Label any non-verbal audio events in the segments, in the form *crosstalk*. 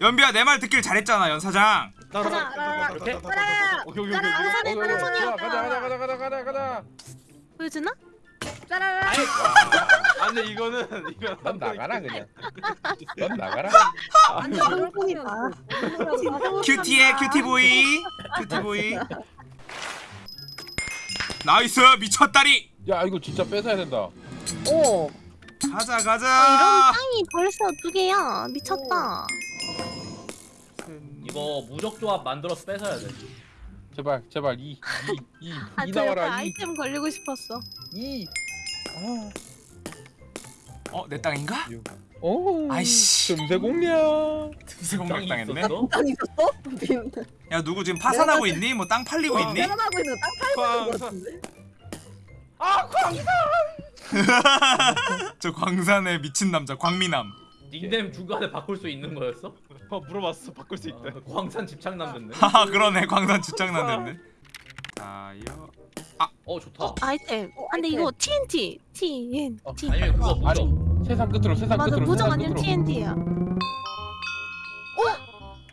연비야 내 말 듣길 잘했잖아 연사장 가자. 이렇게? 가자. 오케이 오케이 가자. 오케이. 가자. 오케이, 오케이. 가자. 가자 가자 가자 가자 가자 가자. 보여주나? 짜라라. 아 근데 이거는 이거 넌 나가라 그냥. 넌 나가라. 완전 롤콘이다. cutie해 cutie boy cutie boy nice 미쳤다리 야 이거 진짜 뺏어야 된다. 오. 가자 아, 이런 가자 땅이 벌써 두 개야. 미쳤다. 이거 무적 조합 만들어서 뺏어야 돼. 제발 제발 이이이 이, 아, 이저 옆에 나와라 이 아이템 걸리고 싶었어. 이. 아. 어 내 땅인가? 오. 아이씨. 금세 공략. 틈새 공략 당했네 있었어? 땅 있었어? 야 누구 지금 파산하고 있니? 뭐 땅 팔리고 있니? 태어나고 있는 땅 팔고 있는 거 광산. 같은데? 아 *laughs* 광산. 저 광산의 미친 남자 광미남 닉네임 중간에 바꿀 수 있는 거였어? 어 물어봤어 바꿀 수 있대 아, 광산 집착남 됐네. *laughs* 하하 그러네 광산 집착난 됐네 자요 어 좋다. 아이템. 어, 아, 근데. 이거 TNT. TNT. 아니면 그거 아니 무적. 세상 끝으로 세상 맞아, 끝으로 세상 아니면. TNT야.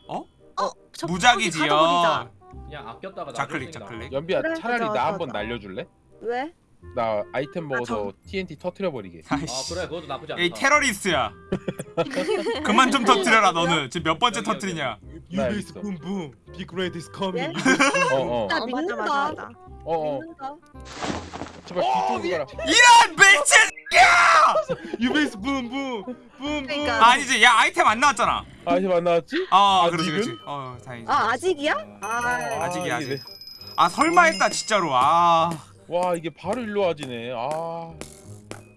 어? 어? 저 무작이지요 가져버리자. 그냥 아꼈다가 나중에 좌클릭 연비야 그래, 차라리 나 한번. 날려줄래? 왜? 나 아이템 먹어서 TNT 터트려 버리게. 아 그래 그것도 나쁘지 않다. 이 테러리스트야 *laughs* *laughs* 그만 좀 터뜨려라 너는 지금 몇 번째. 터뜨리냐 유베이스 있어. 붐붐 빅레드 is coming 어 어. 야, 어, 맞아, 믿는다. 맞아, 맞아. 어 어. 제발 뒤쪽으로 가라. 이런 미친 유베이스 붐붐 붐붐. 아니지 야 아이템 안 나왔잖아 아이템 안 나왔지? 어 그렇지? 그렇지 어 다행이지 아 아직이야? 아. 아직이야, 이게 아직. 아 설마 했다 진짜로 아. 와 이게 바로 일로 와지네. 아.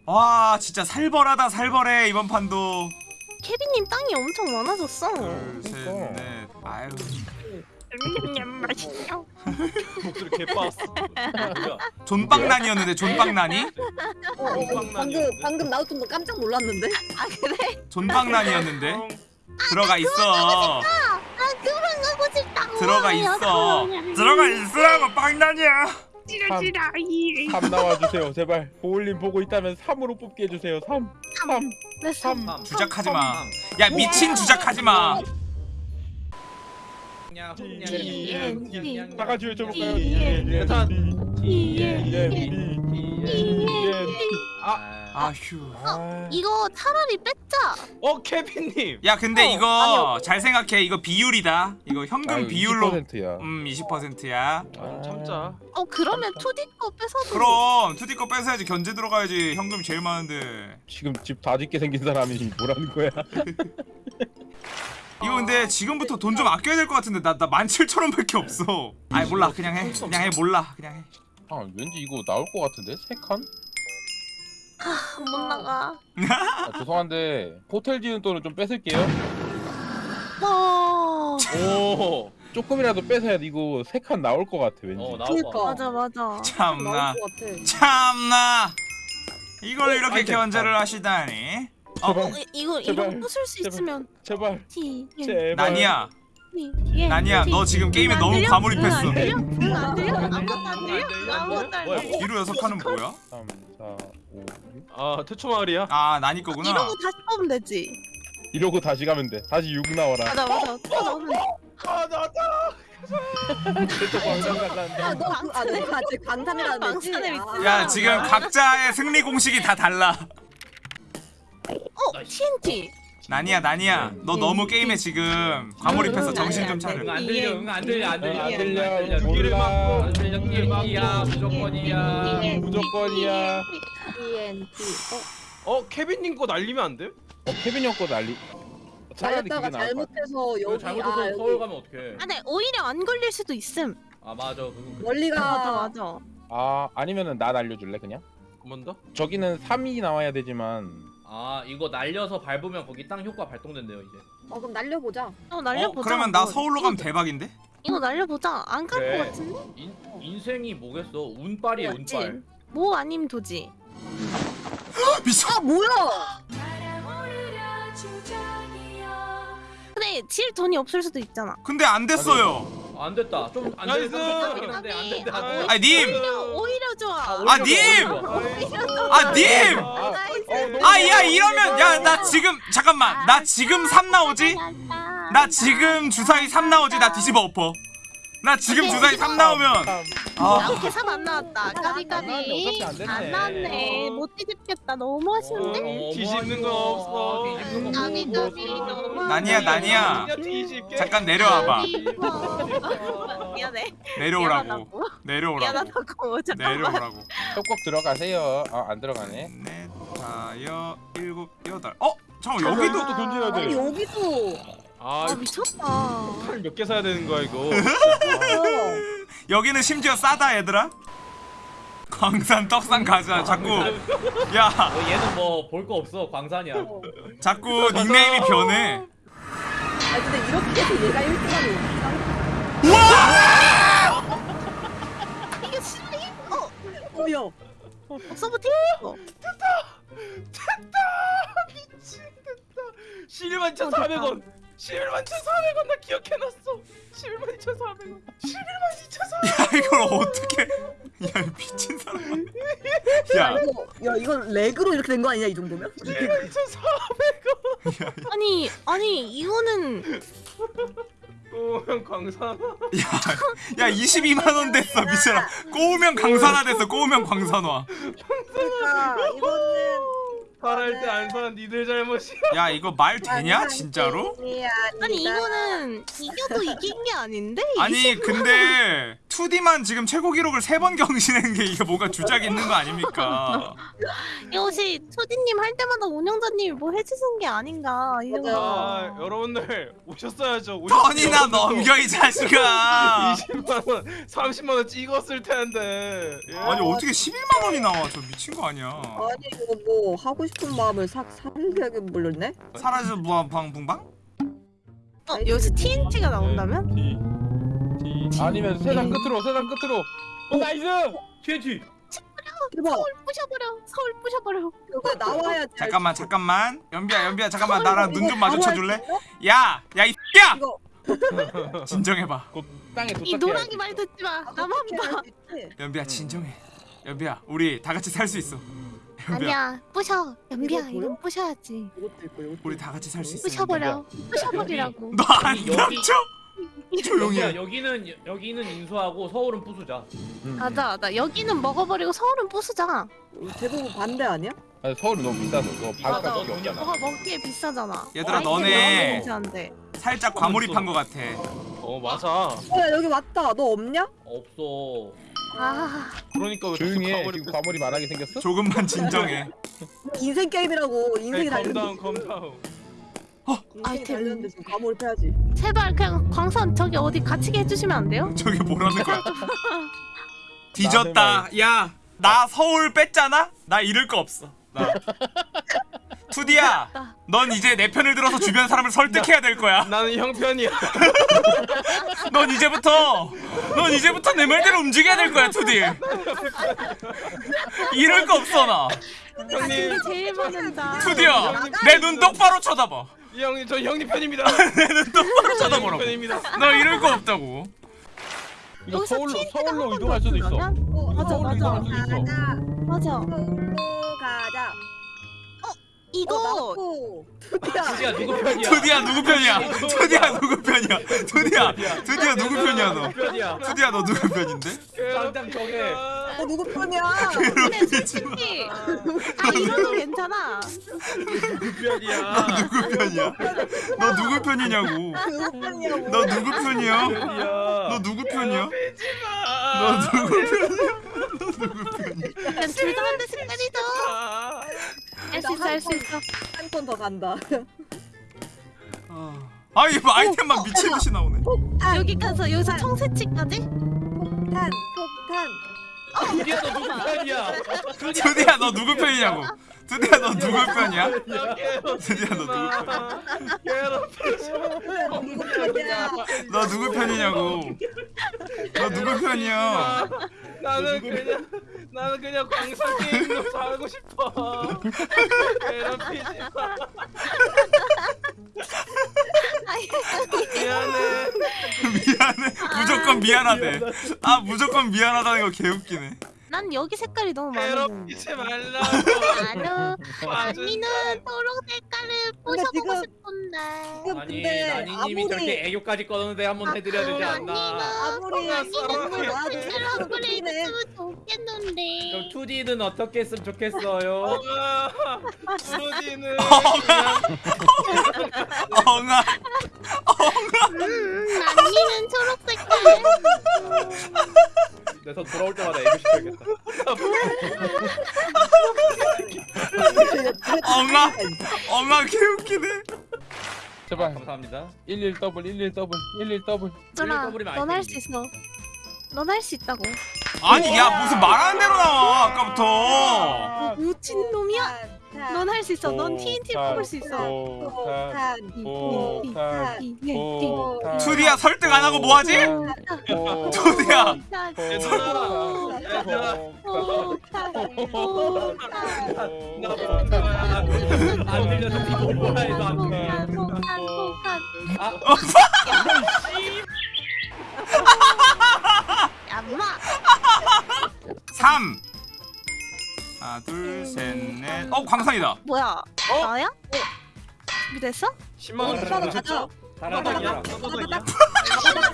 와 진짜 살벌하다 살벌해 이번 판도 케빈님 땅이 엄청 많아졌어. 둘셋넷 아유 맛있어. 목소리 개빠았어? 존빵난이었는데 존빵난이? 어, 어, 방금 방금 나도 좀 깜짝 놀랐는데. 아 그래? 존빵난이었는데 들어가 있어 아 그만 가고 싶다. 들어가 있어 들어가 있으라고 빵난이야 싫어. 이. 3 나와주세요 제발 보울님 보고 있다면 3으로 뽑게 해주세요 3 3 네, 3 삼. 주작하지마 삼. 야 미친 주작하지마 냐, 다 같이 외쳐볼까요? 아, 아 휴. 이거 차라리 뺏자. 어 케빈님. 야 근데 어, 이거 아니요. 잘 생각해. 이거 비율이다. 이거 현금 비율로 20%야. 음 20%야. 아, 참자. 어 그러면 2D 거 뺏어도. 그럼 2D 거 뺏어야지. 견제 들어가야지. 현금 제일 많은데. 지금 집 다 짓게 생긴 사람이 뭐라는 거야? *laughs* 이거 근데 지금부터 돈 좀 아껴야 될 것 같은데 나나 17,000원밖에 없어. 아이 몰라. 그냥 해. 그냥 해. 몰라. 그냥 해. 아 왠지 이거 나올 것 같은데? 3칸? 못 나가. 아, 죄송한데 호텔 지은 돈을 좀 뺏을게요 와. 오 조금이라도 뺏어야 돼 이거 3칸 나올 것 같아 왠지 어 나올 그니까. 거. 맞아 맞아. 참나. 참나 이걸 이렇게 아이템. 견제를 하시다니 어? 어, 이- 이거 제발, 이거 부술 수 제발. 있으면 네. 예, 제발. 제발 난이야 예, 난이야 너 지금 게임에 너무 과몰입했어 안 들려? 응, 안 들려? 아무것도 안 들려? 아무것도 안 뭐야, 들려? 뒤로 여섯 칸은 뭐야? 3 4 5 6 아 태초 마을이야 아 난이 거구나 이러고 다시 뽑으면 되지. 이러고 다시 가면 돼 다시 6 나와라 맞아 맞아. 또 돼. 아 나왔다 아, 너 그, 아, 아직 아. 야 지금 각자의 승리 공식이 다 달라 어 TNT. 난이야 난이야 너 너무 게임에 지금. 과몰입해서 정신 좀 차려. 응안 들려 응안 들려 안 들려 안 응, 들려 안 몰라. 안 들려. TNT야 무조건이야. 무조건이야. TNT. 어, 어 케빈님 거 날리면 안 돼? 어 케빈 형거 그게 날렸다가 잘못해서 여기 잘못해서 아 서울 여기 가면 어떡해? 아, 네. 오히려 안 걸릴 수도 있음. 아 맞아. 멀리가 맞아 맞아. 아 아니면은 나 날려줄래 그냥? 한번 더? 저기는 3이 나와야 되지만 아 이거 날려서 밟으면 거기 땅 효과 발동된대요 이제 어 그럼 날려보자. 어 날려보자. 어? 그러면 나 한번. 서울로 가면 대박인데? 이거 날려보자. 안 갈 것 그래. 같은데? 인, 인생이 뭐겠어 운빨이야 맞지? 운빨 뭐 아님 도지. 미쳐 아 뭐야? 근데 질 돈이 없을 수도 있잖아. 근데 안 됐어요 안 됐다 좀안 nice! 됐다 긴 한데 안 됐다 안 됐다. 아니 님! 오히려 오히려 좋아. 아, 님! 아 님! nice. 어, 너무 아야 이러면 야 나 지금 잠깐만 나 지금 3 나오지? 나 지금 주사위 3 나오지 나 뒤집어 엎어 나 지금 주사위 3 나오면 아 이렇게 3안 나왔다. 까비 까비. 안 나왔네. 못 뒤집겠다. 너무 아쉬운데? 어, 뒤집는 거 없어. 뒤집는 거 까비. 까비. 그냥 뒤집게. 잠깐 내려와봐. 미안해. 내려오라고. 내려오라고 미안하다고. 잠깐만. 내려오라고 협곡 들어가세요. 아안 들어가네. 넷 다여 일곱 여덟 어? 잠깐 여기도 또 던져야 아니 돼. 여기도 아, 아 미쳤다. 칼몇개 사야 되는 거야 이거. *laughs* 어. 여기는 심지어 싸다 얘들아 광산 떡상 가자 자꾸 야 어, 얘는 뭐 볼 거 없어 광산이야 자꾸 닉네임이 변해 아 근데 이렇게 해서 얘가 1등하면 이게 실리? 어. 어여 서브팀. 어. 11만 1,400원. 11만 1,400원 나 기억해놨어. 11만 2,400원. 11만 2,400원. 야 이걸 어떻게 야이 미친 사람 *laughs* 야 이거 야 이건 렉으로 이렇게 된 거 아니야 이 정도면? 11만 2,400원. 아니 아니 이거는 오면 광산. 야, 야 22만 원 됐어 미쳐라 꼬우면 강산화 됐어 꼬우면 광산화 *laughs* 그러니까 이거는 살할 때 안 사는 니들 잘못이야. 야 이거 말 되냐 진짜로? 아니 이거는 이겨도 이긴 게 아닌데? 아니 근데 2D만 지금 최고 기록을 세 번 경신한 게 이게 뭔가 주작이 있는 거 아닙니까? *laughs* 이것이 초디님 할 때마다 운영자님이 뭐 해주신 게 아닌가 이 정도. 아 여러분들 오셨어야죠. 돈이나 넘겨 이 자식아 20만 원, 30만 원 찍었을 텐데. 예? 아니 어떻게 11만 원이 나와 저 미친 거 아니야 아니 이거 뭐 하고 싶은 마음을 싹 살게 물렸네? 사라져 무한방 붕방? 어, 여기서 TNT가 나온다면? T T 아니면 세상 끝으로 세상 끝으로. 어 nice. TNT 대박 서울 부셔버려. 서울 부셔버려. 이거 나와야지 잠깐만 잠깐만 연비야 연비야 잠깐만 나랑 눈 좀 마주쳐 줄래? 야! 야이 X야! 이거 *laughs* 진정해봐 곧 땅에 이 도착해. 노랑이 말 듣지 마. 나만 봐. 연비야 진정해 연비야 우리 다 같이 살 수 있어 아니야. 부셔. 연비야 이거 이건 부셔야지. 이것도 있고 이것도 우리 다 같이 살 수 있어 부셔버려. 부셔버리라고. 너안 여기- 닥쳐? 조용히 해 여기는 여기는 인수하고 서울은 부수자 맞아 맞아. 여기는 먹어버리고 서울은 부수자. 대부분 반대 아니야? 아니, 서울이 너무 비싸서 맞아, 너 돈이 없잖아. 뭐가 먹기에 비싸잖아. 얘들아, 아이템이 너네- 너무 괜찮은데. 살짝 과몰입한 거 같아 어 맞아. 어 야 여기 왔다 너 없냐? 없어 아 그러니까 왜 조용히 해. 지금 과몰입 안 하게 생겼어? 조금만 진정해 *laughs* 인생 게임이라고 인생이 달렸는데 calm down calm down. 인생이 아이템. 달렸는데 지금 과몰입해야지 제발 그냥 광산 저기 어디 갇히게 해주시면 안 돼요? 저게 뭐라는 거야 *laughs* 뒤졌다 야 나 서울 뺐잖아? 나 잃을 거 없어 나 투디야 넌 이제 내 편을 들어서 주변 사람을 설득해야 될 거야 나는 형 편이야. *laughs* 넌 이제부터 넌 이제부터 내 말대로 움직여야 될 거야 투디 잃을 거 없어 나 형님, 제일 많은다. 투디야 내 눈 똑바로 쳐다봐 이 형님 저 형님 편입니다. *laughs* 내 눈 똑바로 쳐다보라고 편입니다. 너 잃을 거 없다고 이거 서울로 서울로 이동할 수도 있어. 어, 맞아, 맞아. 맞아. 이거 어, 투디야 누구 편이야 투디야 누구 편이야 투디야 누구 편이야 투디야 투디야 누구 편이야 너 투디야 너 누구 편인데? 당장 정해 어 누구 편이야 근데 솔직히 아 이러도 괜찮아. 그 편이야. 누구 편이야? 너 누구 편이냐고 누구 편이냐고 너 누구 편이야? 너 누구 편이야? 너 마. 누구 편이야? 너 누구 편이야? 그냥 둘다 한 대씩 때리죠. 아. 할수 있어 할 수 있어. 한 번 더 간다 아 이거 아이템만 미친 듯이 나오네 폭탄 여기 가서 여기서 청새치까지? 폭탄 폭탄 투디야 너 누구 편이야 투디야 너 누구 편이냐고 투디야 너 누구 편이야? 드디어 너. 누구 편이야 너 누구 편이냐고 너 누구 편이야? 나는 그냥 나는 그냥 광산 게임으로 살고 싶어. 괴롭히지 마. 미안해. 미안해 무조건 미안하대 아 무조건 미안하다는 거 개웃기네 난 여기 색깔이 너무 드는데. 괴롭히지 말라고. 언니는 초록 색깔을 부셔보고 지금- 싶은데. 지금 아니 근데 나니님이 저렇게 아무리 애교까지 꺼놓는데 한번 해드려야 되지 않나 아무리 언니는 그렇긴 해. 했으면 좋겠는데. 그럼 2D는 어떻게 했으면 좋겠어요? 엉아 수디는 엉아 음, 언니는 초록 색깔. 내서 돌아올 때마다 애교 시켜야겠다 엉아 엉아 개웃기네 제발 감사합니다 11 더블 11 더블 11 더블 준아, 더블이면 넌 할 수 아이템이지. 있어. 넌 할 수 있다고. 아니 야 무슨 말하는 대로 나와 어. 아까부터 너 미친 놈이야? 넌 할 수 있어. 넌 오, TNT 사, 뽑을 수 있어. 폭탄 폭탄 폭탄 투디야 설득 안 하고 뭐 하지? 투디야 나 폭탄 안 들려서 뒤로 뭐라 해도 안 들려 아 엄마 3 하나 둘셋넷어 광산이다. 뭐야? 나야? 준비됐어? 10만 원오 빠도 가자. 잘하자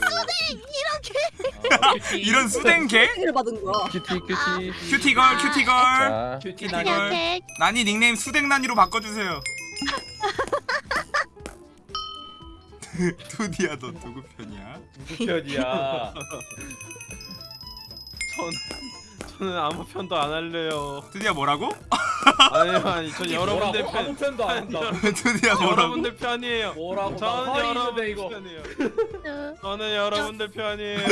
이런 수댕 개? 를 받은 거야. 큐티 큐티. 큐티걸 큐티걸. 자. 큐티 이걸- 나니 이렇게 난이 닉네임 수댕난이로 바꿔주세요. *laughs* 투디야 너 누구 편이야? 누구 편이야? *laughs* 전 저는 아무 편도 안 할래요. 투디야 뭐라고? 아니 아니 전 여러분들 뭐라고? 아무 편. 편도 안 한다 투디야 뭐라고? 여러분들 편이에요. 뭐라고 나 저는 여러분들 이거 편이에요. 쭉 저는 여러분들 편이에요.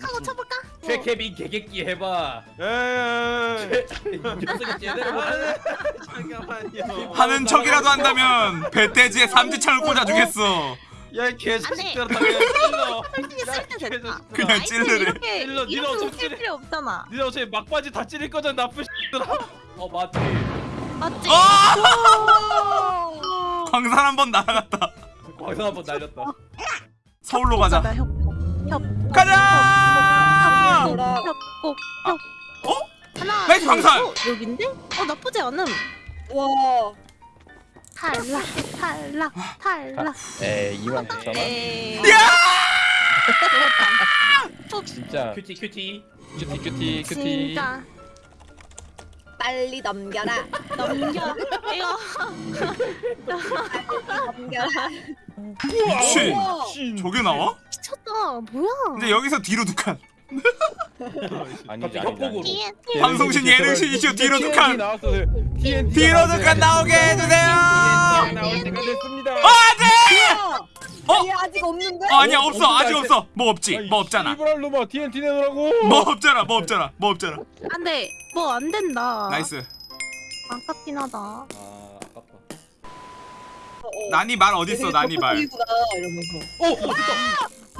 하고 쳐볼까? 최케빈 개객기 해봐 예. 이 녀석이 제대로 아, 못하네 잠깐만요. 하는 척이라도 한다면 배돼지에 삼지창을 꽂아주겠어 야 개자식들아 다 찔러. 솔직히 쓸때 됐다. 그냥 이렇게 찔러, 니네 어차피 쓸 찔러. 필요 없잖아. 니네 어차피 막바지 다 찌를 거잖아 나쁜 X들아. 어 맞지 맞지? 아! 광산 한 번 날아갔다 광선 한번 날렸다 서울로 가자 나 협곡. 협곡. 가자! 협곡. 협곡. 아. 어? 하나. nice, 둘, 광산! 어, 여긴데? 어 나쁘지 않음. 와. 탈락. 탈락. 탈락. 에이 2만 9천 원 에이. 진짜 cutie cutie cutie cutie cutie 진짜 빨리 넘겨라. 넘겨. 이거 넘겨라. 신 우와. 저게 나와? 미쳤다. 뭐야? 근데 여기서 뒤로 두칸 아니지 갑자기 협곡으로. TNT. 방송신 예능신이시여 뒤로 두 칸. 나왔어요 TNT 뒤로 두칸 나오게 해주세요 안돼! 어? 얘 아직 없는데? 어 아니야 없어 아직 없어 뭐 없지 뭐 없잖아 이브랄 놈아 TNT 내놓으라고 뭐 없잖아 뭐 없잖아 뭐 없잖아 안돼. 뭐 안 된다. nice 아깝긴 하다. 아 아깝다 어, 어. 난이 말 어딨어 난이 말 적극적이구나, 이러면서.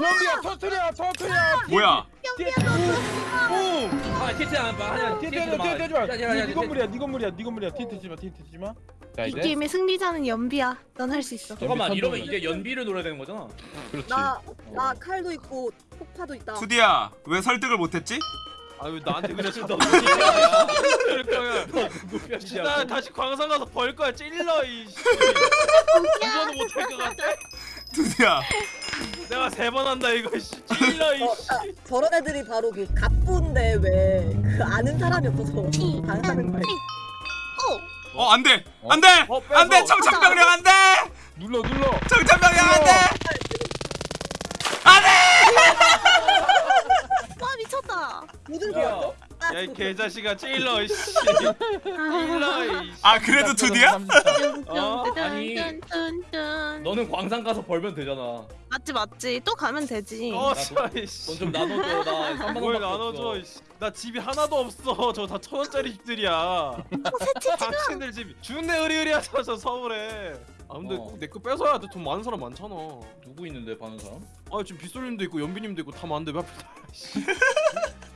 연비야 터트려 터트려 뭐야 아 TNT 안 봐. 아니야 마. TNT 하지마 아니야, 아니야, 네 건물이야 네 건물이야 네 건물이야 TNT 치마 TNT 치마 자 이 이제 게임의 승리자는 연비야. 넌 할 수 있어. 잠깐만 이러면. 이제 연비를 노려야 되는 거잖아. 그렇지 나, 나 칼도 있고 폭파도 있다. 투디야 왜 설득을 못했지? 아유 나한테? *laughs* 그럴 거야. 누구 나? 다시 광산 가서 벌 거야 찔러 이. 씨. 이거도 못할 것 같아. 투디야 내가 세 번 한다 이거 씨. 찔러 이. 어, 씨. 아, 저런 애들이 바로 그 갑부인데 왜 그 아는 사람이 없어서 당하는 거야. 어 안돼 안돼 어, 빼서. 안돼 청천벽력 안돼 눌러 눌러 청천벽력 안돼 안돼 와 미 쳤다. 모든 야. 개였어? 야이 개자식아 찔러 이 씨. 찔러 이. 씨. 아 그래도 투디야? 어? 아니. 너는 광산 가서 벌면 되잖아. 맞지 맞지. 또 가면 되지. 어, 이 씨. 돈좀 나눠줘. 나 *laughs* 3만 뭘 원밖에 나눠줘 없어. 이 씨. 나 집이 하나도 없어 저 다 천 원짜리 집들이야 당신들 집 준내 의리의리하잖아 저 서울에 아 근데 어. 꼭내거 뺏어야 돼 돈 많은 사람 많잖아 누구 있는데 파는 사람? 아 지금 빗솔님도 있고 연비님도 있고 다 많은데 왜 앞에 다 씨.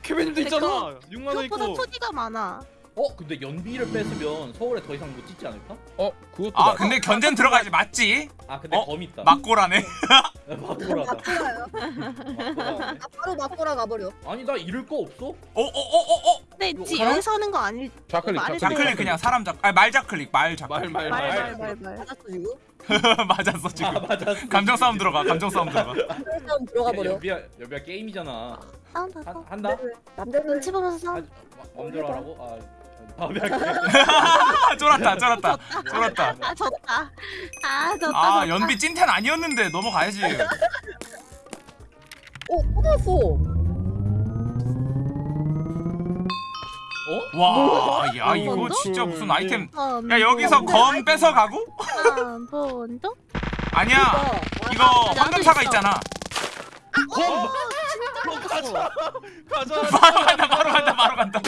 케빈님도 근데 있잖아 6만 원 그것보다 있고 투디가 많아. 어 근데 연비를 뺐으면 서울에 더 이상 못 짓지 않을까? 어 그것도 아 맞아. 근데 견제는 들어가야지 맞지? 아 근데 어? 검 있다. 막고라네 *laughs* 막고라다. 막고라요. 아, 바로 막고라 가버려. 아니 나 잃을 거 없어? 어어어어어 근데 지? 여기서 하는 거 아닐 좌클릭 말이 좌클릭. 자클릭 그냥 사람 작 아니 말 자클릭 말 자클릭 말 말 말. 말말말말 맞았어 지금. *laughs* 맞았어 아 지금 맞았어. 감정 싸움 들어가 감정 싸움 들어가 *laughs* 싸움 들어가 버려. 연비야 연비야 게임이잖아. 싸운다 한, 또 한다? 남대로 눈치 보면서 아, 싸운 맘대로 하라고? 아. 아 쫄았다 쫄았다 쫄았다 아 졌다 아 졌다 아 졌다. 연비 찐텐 아니었는데 넘어가야지 어 뽑았어. 어? 와 야 이거 번도? 진짜 무슨 아이템 한야 여기서 번, 검 뺏어 가고? 한 번도 아니야 아, 이거 나도 황금사가 있어. 있잖아 가자. 가자. *laughs* 바로 간다 바로 간다 바로 간다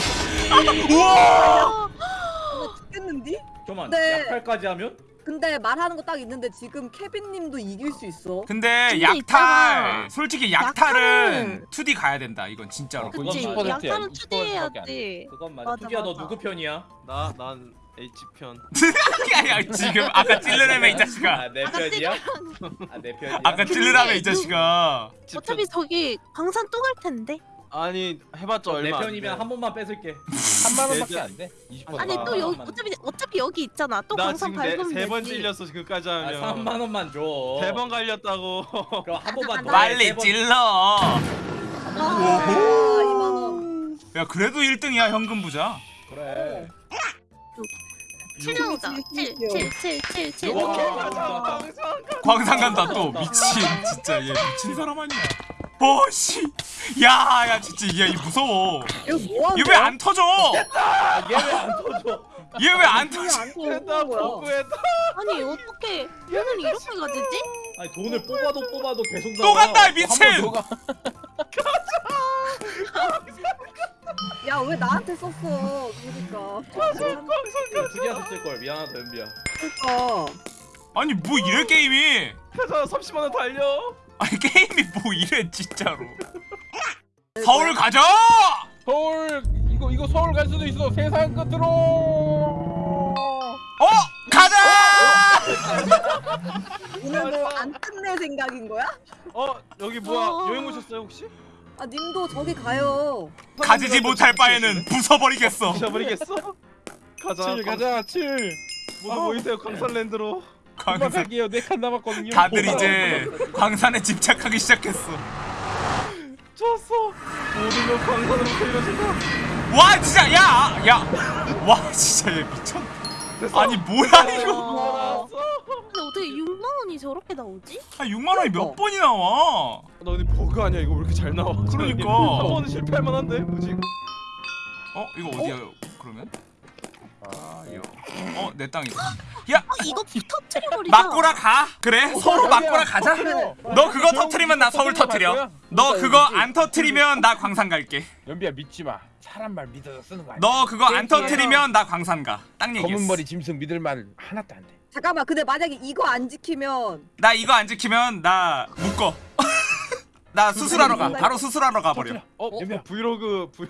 우와 나 죽겠는디? 잠깐만 네. 약팔까지 하면? 근데 말하는 거 딱 있는데 지금 케빈님도 이길 수 있어. 근데 약탈 있잖아. 솔직히 약탈은 약탈은- 2D 가야 된다 이건 진짜로 어, 그건 그치 맞아. 약탈은 20% 투디해야지 그건 맞아. 맞아, 투디야 너 맞아. 누구 편이야? 나 난 H 편. *laughs* 야야 지금 아까 찔르라며 이 자식아 아내 편이야? 아 내 편이야? 아까 찔르라며 이 자식아 어차피 저기 광산 또 갈 텐데 아니 해봤자 내 얼마. 안 편이면 돼. 한 번만 뺏을게. 3만 원밖에 안 돼. 20%. 아니 아, 또 여기. 어차피 어차피 여기 있잖아 또 나 광산 지금 밟으면 세번 찔렸어 지금까지 아 하면. 3만 원만 줘. 세 번 갈렸다고. *laughs* 그럼 한 번만 더. 해, 빨리. 찔러 아, 오호 2만 원. 야 그래도 1등이야 현금 부자 그래. 칠려오자 칠칠칠칠칠 와. 가자. 광산 간다 또 미친 진짜 얘 미친 사람 아니야 어씨 야야 진짜 얘 무서워 이거 뭐 하는 얘왜안 터져 아, 얘왜 안 터져? 얘 왜 안 터져 안 됐다? 보고했다. 아니 어떻게 얘는 이렇게 가지지? 아니 돈을 뽑아도 뽑아도 계속 나와. 또 간다 미친. *laughs* 야 왜 나한테 썼어? 그러니까. 투디한테 쓸걸 미안하다 연비야. 그러니까. 아니 뭐 이래 게임이 가자 30만 원 달려. 아니 게임이 뭐 이래 진짜로 서울 가자 서울 이거 이거 서울 갈 수도 있어. 세상 끝으로. 어 가자 *laughs* 오늘 뭐 안 끝낼 생각인 거야? 어 여기 뭐야 어. 여행 오셨어요 혹시? 아 님도 저기 가요. 가지지 못할 바에는 부숴버리겠어 부셔버리겠어? *laughs* 가자. 칠 가자 칠. 모두 모이세요 광산랜드로. 광산 금방갈게요. 네칸 남았거든요. 다들 이제 광산에 집착하기 시작했어. 모든 걸 광산으로 돌려준다. 와 진짜 야 야 와 진짜 얘 미쳤. 아니 뭐야 이거 어. 나왔어. 근데 어떻게 6만 원이 저렇게 나오지? 아 6만 원이 몇 번이 나와 나 근데 버그 아니야 이거 왜 이렇게 잘 나와? 그러니까. 한 번은 실패할 만한데 뭐지? 어 이거 어디야 그러면 아 이거 어내 땅이다 아 이거 터트려버리자 막고라 가. 그래 서로 막고라 가자. 너 그거 터트리면 나 서울 터트려. 너 그거 안 터트리면 나 광산 갈게. 연비야 믿지 마. 사람 말 믿어서 쓰는 거 아니야. 너 그거 안 터트리면 나 광산 가딱 얘기했어. 머리 짐승 믿을 말 하나도 안 돼. 잠깐만 근데 만약에 이거 안 지키면 나 이거 안 지키면 나 묶어 나 수술하러 가. 바로 수술하러 가버려. 어 연비야. 브이로그 브이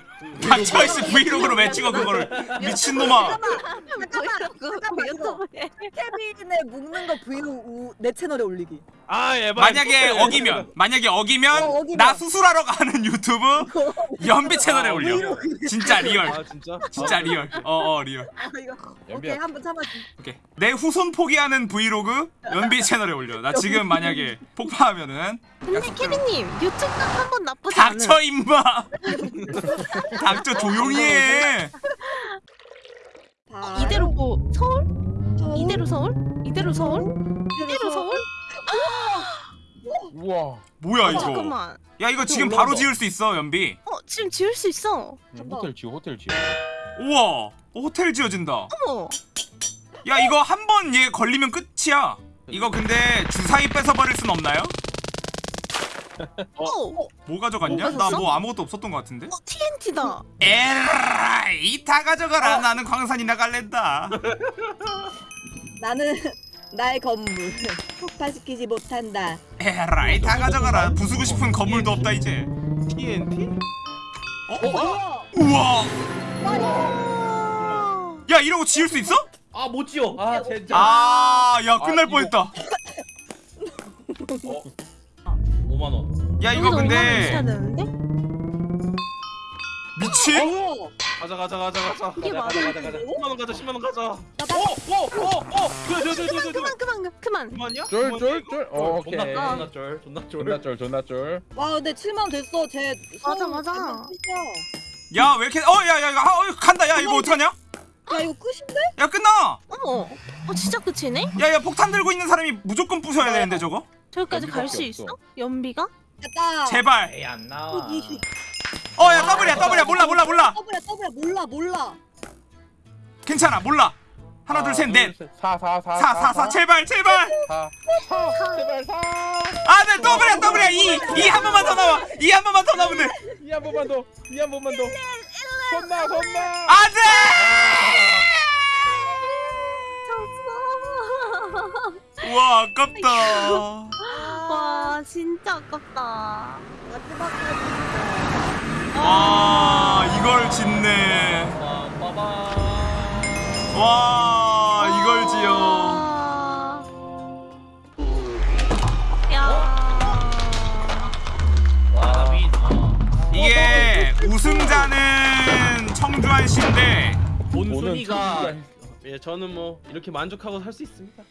닥쳐 이씨 브이로그로 왜 찍어 그거를 미친놈아. 잠깐만, 유튜브에 케빈의 묶는 거 브이로그 내 채널에 올리기. 아 에바. 만약에 어기면 만약에 어기면 어, 어기면. 나 수술하러 가는 유튜브 연비 채널에 올려 진짜 real 아 진짜? 진짜 real 어어 real 아. 오케이 한번 참아줘. 오케이 내 후손 포기하는 브이로그 연비 채널에 올려 나 지금 만약에 폭파하면은 근데 케빈님 유튜브 한번 나쁘지 않은 닥쳐 임마 닥쳐 조용히 해다 이대로 뭐 서울? 서울? 이대로 서울? 이대로 서울? 이대로 서울? 우와. 뭐야 어, 이거? 잠깐만. 야 이거 지금 바로 지을 수 있어 연비. 어 지금 지을 수 있어. 호텔 지어 호텔 지어. 우와. 어, 호텔 지어진다. 어머. 야 이거 한 번 얘 걸리면 끝이야. 이거 근데 주사위 뺏어버릴 순 없나요? 어, 뭐 가져갔냐? 뭐나 가졌어? 뭐 아무것도 없었던 것 같은데? 어 TNT다. 에라이 다 가져가라. 나는 광산이나 갈랜다. 나는 나의 건물 *laughs* 폭파시키지 못한다. 에라이 다 가져가라 부수고 싶은 건물도 없다 이제 TNT? 어? 우와 야 이러고 지을 수 있어? 아 못 지어. 아 진짜. 아야 끝날 아, 뻔했다 5만 원. 야 이거 여기서 5만 원 근데? 미친? 어. 가자 가자 가자 가자 이게 가자? 가자 가자 가자. 10만 원 가자 10만 원 가자 나 나- 어어어어 그래 그래 그래 그래 그만 그만 그만 그만이야? 쫄쫄쫄 어, 존나 오케이 존나 쫄 존나 쫄. 존나 쫄 존나 쫄 와 근데 7만 됐어. 제 맞아, 맞아. 완전 끝이야. 야 왜 이렇게 어야야 하- 어, 간다 야 이거 어떡하냐? 야 이거 끝인데? 야 끝나 어머 어 진짜 끝이네? 야야 폭탄 들고 있는 사람이 무조건 부숴야 되는데 저거 저기까지 갈 수 있어? 연비가? 됐다. 제발 에이 안 나와. 어야 더블이야 더블이야 몰라 몰라 몰라. 더블이야 더블이야 몰라 몰라. 괜찮아 몰라. 하나 둘 셋 넷. 4 4 4사사사 제발 제발. 4 제발 4 아네 더블이야 더블이야 이이한 번만 더 나와. 이 한 번만 더 나오면 돼. 이한 번만 더이한 번만 더. 손나 손나 안돼! 와 아깝다. 와 진짜 아깝다. 마지막까지. 와 이걸 짓네. 와 이걸 지어 아. 어. 이게 우승자는 청주한 씨인데 본순이가 예 저는 뭐 이렇게 만족하고 살 수 있습니다